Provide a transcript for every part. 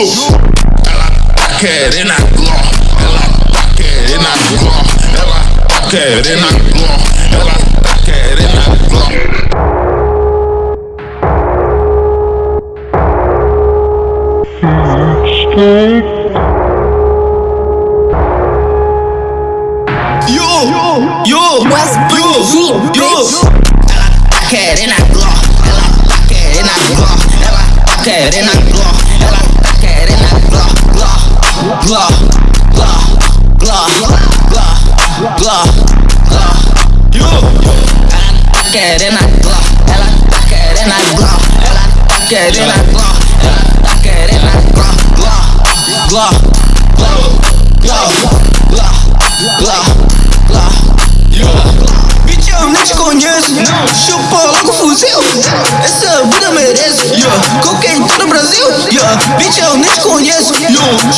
Ela tá querendo a gló, ela tá querendo a gló, ela tá querendo a gló, ela tá querendo a gló. Yo, yo, Westbrook Dream, yo. bitch. Ela tá querendo a gló, ela tá querendo a gló, ela tá querendo a gló, gló, gló, gló, gló, gló, gló. Yo, Ela tá querendo a gló, ela tá querendo a gló, ela tá querendo a gló, ela tá querendo a gló, gló, gló, gló, gló, gló, gló, gló. bitch, eu nem te conheço. Chupa logo o fuzil. Essa vida merece. Yeah. Cocaine todo o Brasil. Yeah. Bitch, eu nem te conheço. Yeah.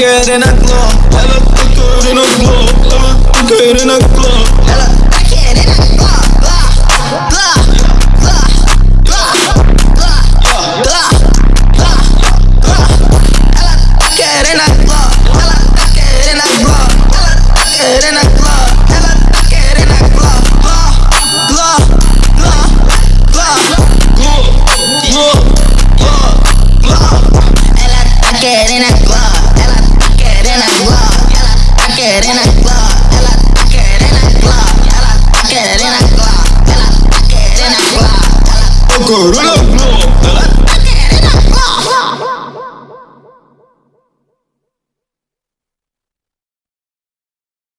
good in a club. I look good in a club. I look good in a club. corona.